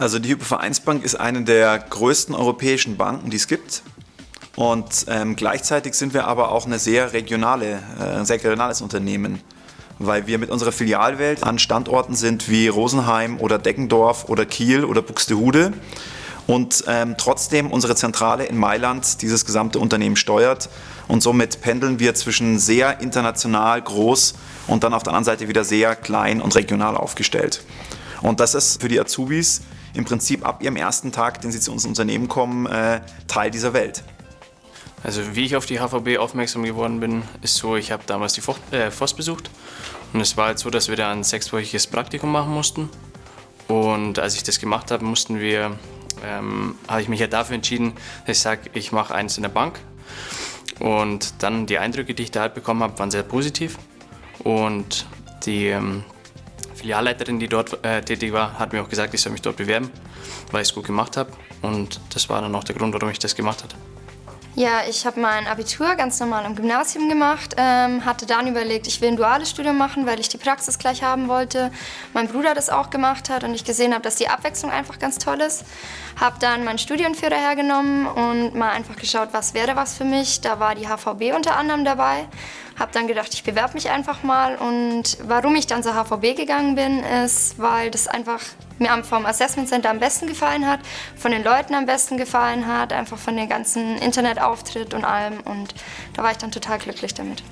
Also die Hypovereinsbank ist eine der größten europäischen Banken, die es gibt. Und ähm, gleichzeitig sind wir aber auch eine sehr regionale, äh, sehr regionales Unternehmen, weil wir mit unserer Filialwelt an Standorten sind wie Rosenheim oder Deggendorf oder Kiel oder Buxtehude und ähm, trotzdem unsere Zentrale in Mailand dieses gesamte Unternehmen steuert und somit pendeln wir zwischen sehr international groß und dann auf der anderen Seite wieder sehr klein und regional aufgestellt. Und das ist für die Azubis im Prinzip ab ihrem ersten Tag, den sie zu uns Unternehmen kommen, äh, Teil dieser Welt. Also wie ich auf die HVB aufmerksam geworden bin, ist so, ich habe damals die FOST äh, besucht und es war halt so, dass wir da ein sechswöchiges Praktikum machen mussten. Und als ich das gemacht habe, mussten wir, ähm, habe ich mich ja dafür entschieden, dass ich sage, ich mache eins in der Bank. Und dann die Eindrücke, die ich da halt bekommen habe, waren sehr positiv. Und die ähm, Filialleiterin, die dort äh, tätig war, hat mir auch gesagt, ich soll mich dort bewerben, weil ich es gut gemacht habe und das war dann auch der Grund, warum ich das gemacht habe. Ja, ich habe mein Abitur ganz normal am Gymnasium gemacht, ähm, hatte dann überlegt, ich will ein duales Studium machen, weil ich die Praxis gleich haben wollte. Mein Bruder das auch gemacht hat und ich gesehen habe, dass die Abwechslung einfach ganz toll ist. Habe dann meinen Studienführer hergenommen und mal einfach geschaut, was wäre was für mich. Da war die HVB unter anderem dabei. Habe dann gedacht, ich bewerbe mich einfach mal und warum ich dann zur HVB gegangen bin, ist, weil das einfach mir vom Assessment Center am besten gefallen hat, von den Leuten am besten gefallen hat, einfach von dem ganzen Internetauftritt und allem und da war ich dann total glücklich damit.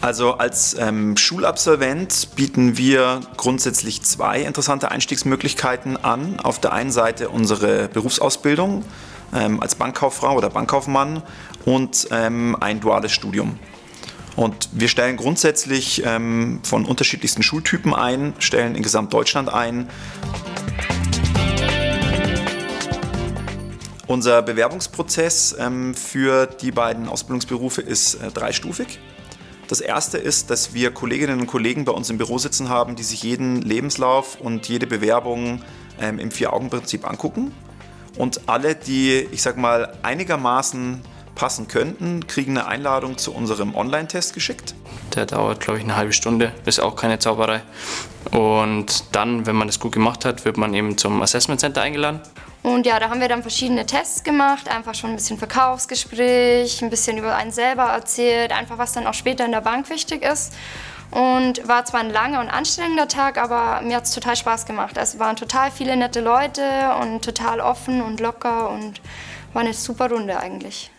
Also als ähm, Schulabsolvent bieten wir grundsätzlich zwei interessante Einstiegsmöglichkeiten an. Auf der einen Seite unsere Berufsausbildung ähm, als Bankkauffrau oder Bankkaufmann und ähm, ein duales Studium. Und wir stellen grundsätzlich ähm, von unterschiedlichsten Schultypen ein, stellen in Gesamtdeutschland ein. Unser Bewerbungsprozess ähm, für die beiden Ausbildungsberufe ist äh, dreistufig. Das erste ist, dass wir Kolleginnen und Kollegen bei uns im Büro sitzen haben, die sich jeden Lebenslauf und jede Bewerbung ähm, im Vier-Augen-Prinzip angucken. Und alle, die, ich sag mal, einigermaßen passen könnten, kriegen eine Einladung zu unserem Online-Test geschickt. Der dauert, glaube ich, eine halbe Stunde, ist auch keine Zauberei. Und dann, wenn man das gut gemacht hat, wird man eben zum Assessment Center eingeladen. Und ja, da haben wir dann verschiedene Tests gemacht, einfach schon ein bisschen Verkaufsgespräch, ein bisschen über einen selber erzählt, einfach was dann auch später in der Bank wichtig ist. Und war zwar ein langer und anstrengender Tag, aber mir hat es total Spaß gemacht. Es waren total viele nette Leute und total offen und locker und war eine super Runde eigentlich.